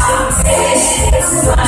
I'm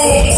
Classics.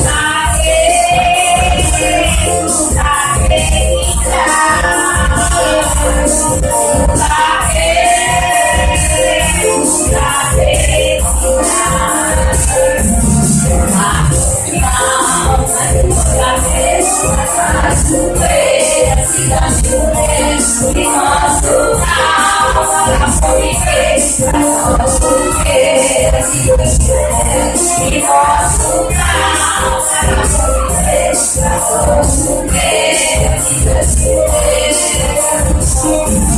O peixe da cidade do México me faz peixe, para sorte do peixe da cidade peixe,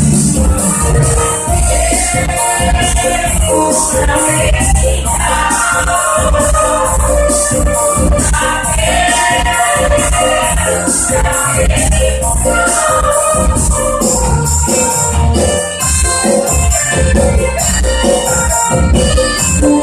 Yes.